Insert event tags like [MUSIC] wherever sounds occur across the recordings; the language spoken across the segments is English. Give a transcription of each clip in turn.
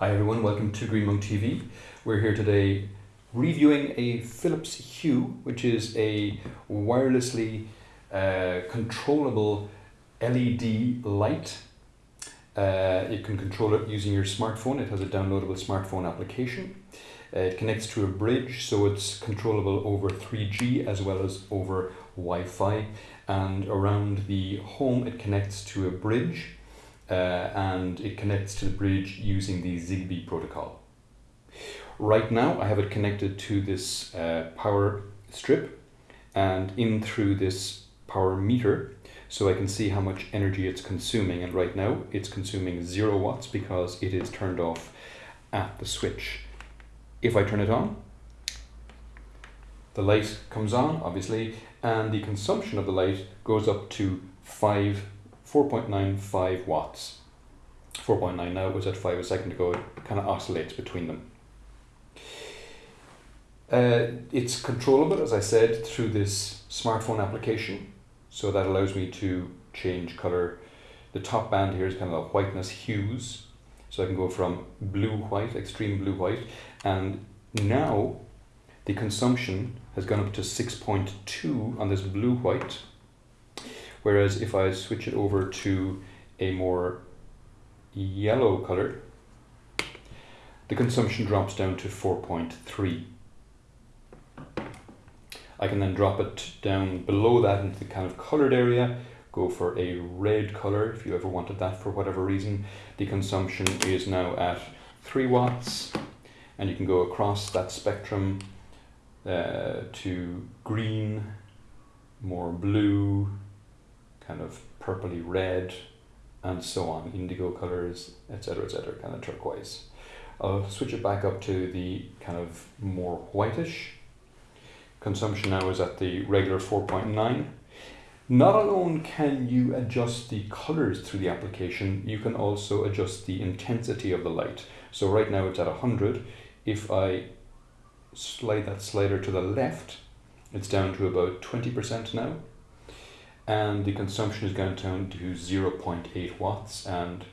Hi everyone, welcome to Green Monk TV. We're here today reviewing a Philips Hue, which is a wirelessly uh, controllable LED light. Uh, you can control it using your smartphone. It has a downloadable smartphone application. Uh, it connects to a bridge, so it's controllable over 3G as well as over Wi-Fi. And around the home, it connects to a bridge uh, and it connects to the bridge using the Zigbee protocol. Right now I have it connected to this uh, power strip and in through this power meter so I can see how much energy it's consuming and right now it's consuming zero watts because it is turned off at the switch. If I turn it on, the light comes on obviously and the consumption of the light goes up to 5 4.95 watts. 4.9 now, it was at 5 a second ago, it kind of oscillates between them. Uh, it's controllable, as I said, through this smartphone application. So that allows me to change color. The top band here is kind of a whiteness hues. So I can go from blue white, extreme blue white, and now the consumption has gone up to 6.2 on this blue white Whereas if I switch it over to a more yellow color, the consumption drops down to 4.3. I can then drop it down below that into the kind of colored area, go for a red color if you ever wanted that for whatever reason. The consumption is now at 3 watts and you can go across that spectrum uh, to green, more blue, kind of purpley red, and so on, indigo colors, etc., etc., kind of turquoise. I'll switch it back up to the kind of more whitish. Consumption now is at the regular 4.9. Not alone can you adjust the colors through the application, you can also adjust the intensity of the light. So right now it's at 100. If I slide that slider to the left, it's down to about 20% now and the consumption is going down to 0.8 watts and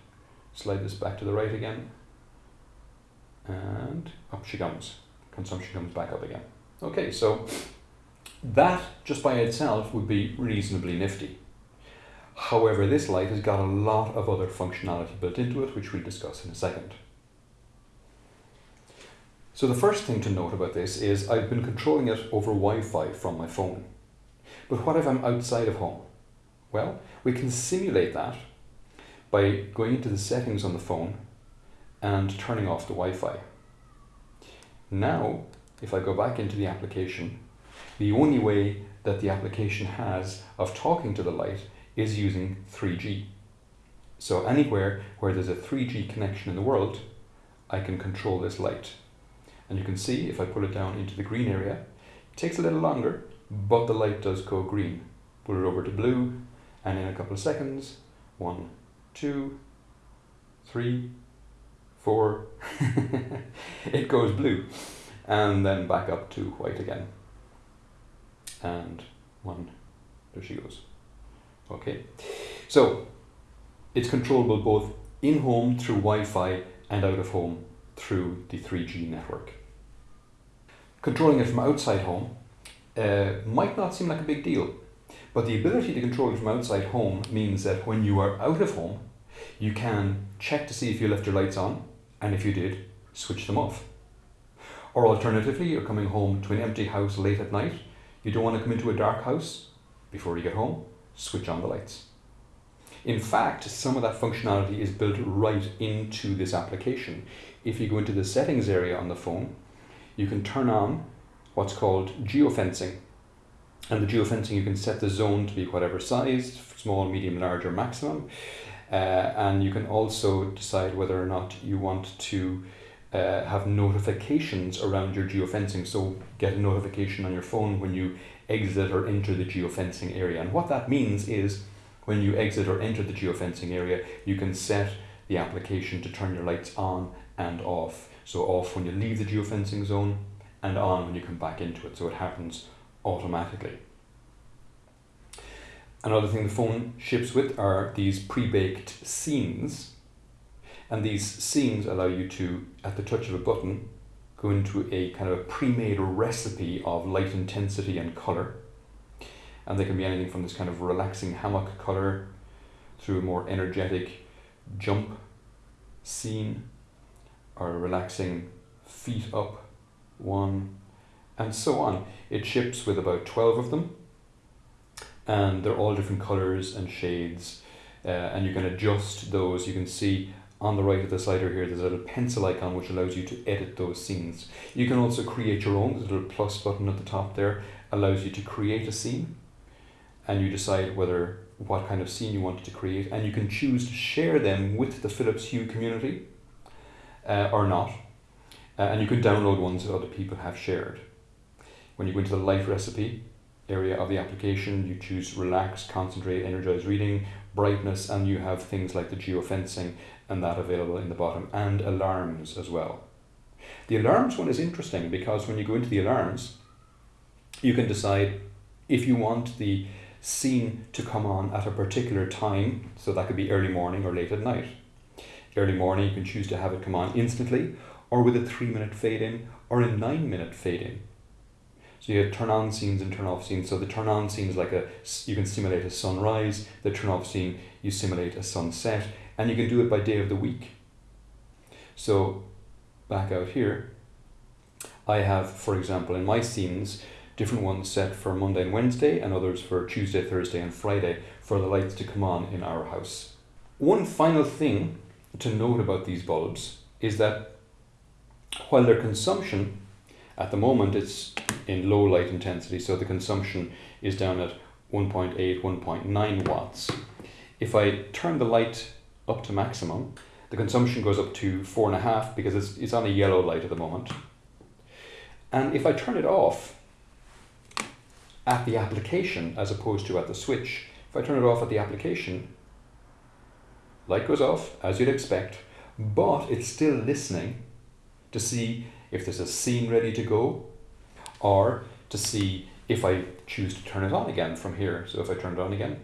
slide this back to the right again and up she comes. Consumption comes back up again. Okay so that just by itself would be reasonably nifty. However this light has got a lot of other functionality built into it which we'll discuss in a second. So the first thing to note about this is I've been controlling it over Wi-Fi from my phone. But what if I'm outside of home well, we can simulate that by going into the settings on the phone and turning off the Wi-Fi. Now, if I go back into the application, the only way that the application has of talking to the light is using 3G. So anywhere where there's a 3G connection in the world, I can control this light. And you can see if I pull it down into the green area, it takes a little longer, but the light does go green. Pull it over to blue, and in a couple of seconds, one, two, three, four, [LAUGHS] it goes blue and then back up to white again. And one, there she goes. Okay, so it's controllable both in home through Wi-Fi and out of home through the 3G network. Controlling it from outside home uh, might not seem like a big deal, but the ability to control it from outside home means that when you are out of home, you can check to see if you left your lights on, and if you did, switch them off. Or alternatively, you're coming home to an empty house late at night, you don't want to come into a dark house before you get home, switch on the lights. In fact, some of that functionality is built right into this application. If you go into the settings area on the phone, you can turn on what's called geofencing. And the geofencing, you can set the zone to be whatever size, small, medium, large, or maximum. Uh, and you can also decide whether or not you want to uh, have notifications around your geofencing. So get a notification on your phone when you exit or enter the geofencing area. And what that means is when you exit or enter the geofencing area, you can set the application to turn your lights on and off. So off when you leave the geofencing zone and on when you come back into it. So it happens automatically. Another thing the phone ships with are these pre-baked scenes. And these scenes allow you to, at the touch of a button, go into a kind of a pre-made recipe of light intensity and color. And they can be anything from this kind of relaxing hammock color through a more energetic jump scene or a relaxing feet up one and so on. It ships with about 12 of them and they're all different colors and shades uh, and you can adjust those. You can see on the right of the slider here there's a little pencil icon which allows you to edit those scenes. You can also create your own. A little plus button at the top there allows you to create a scene and you decide whether what kind of scene you want to create and you can choose to share them with the Philips Hue community uh, or not uh, and you can download ones that other people have shared. When you go into the light recipe area of the application you choose relax, concentrate, energize reading, brightness and you have things like the geofencing and that available in the bottom and alarms as well. The alarms one is interesting because when you go into the alarms you can decide if you want the scene to come on at a particular time, so that could be early morning or late at night. Early morning, you can choose to have it come on instantly, or with a three minute fade in, or a nine minute fade in. So you turn on scenes and turn off scenes. So the turn on scene is like a, you can simulate a sunrise, the turn off scene, you simulate a sunset, and you can do it by day of the week. So back out here, I have, for example, in my scenes, different ones set for Monday and Wednesday and others for Tuesday, Thursday and Friday for the lights to come on in our house. One final thing to note about these bulbs is that while their consumption at the moment it's in low light intensity so the consumption is down at 1.8 1.9 watts if I turn the light up to maximum the consumption goes up to four and a half because it's, it's on a yellow light at the moment and if I turn it off at the application as opposed to at the switch. If I turn it off at the application, light goes off as you'd expect, but it's still listening to see if there's a scene ready to go or to see if I choose to turn it on again from here. So if I turn it on again,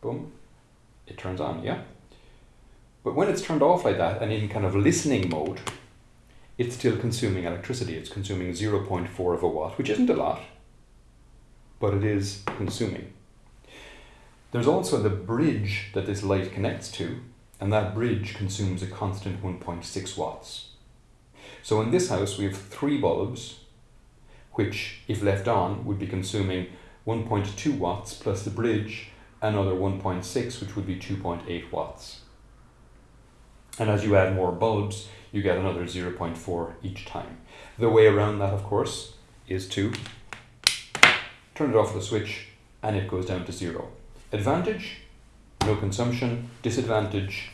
boom, it turns on, yeah? But when it's turned off like that and in kind of listening mode, it's still consuming electricity. It's consuming 0.4 of a watt, which isn't a lot but it is consuming. There's also the bridge that this light connects to, and that bridge consumes a constant 1.6 watts. So in this house we have three bulbs, which if left on would be consuming 1.2 watts plus the bridge another 1.6 which would be 2.8 watts. And as you add more bulbs you get another 0.4 each time. The way around that of course is to turn it off the switch and it goes down to zero. Advantage, no consumption. Disadvantage,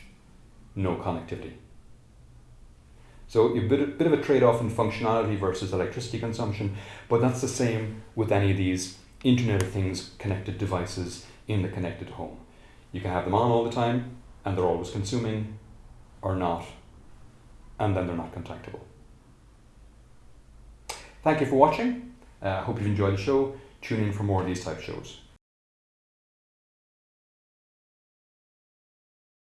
no connectivity. So a bit, bit of a trade-off in functionality versus electricity consumption, but that's the same with any of these Internet of Things connected devices in the connected home. You can have them on all the time and they're always consuming or not, and then they're not contactable. Thank you for watching. I uh, hope you've enjoyed the show. Tune in for more of these type shows.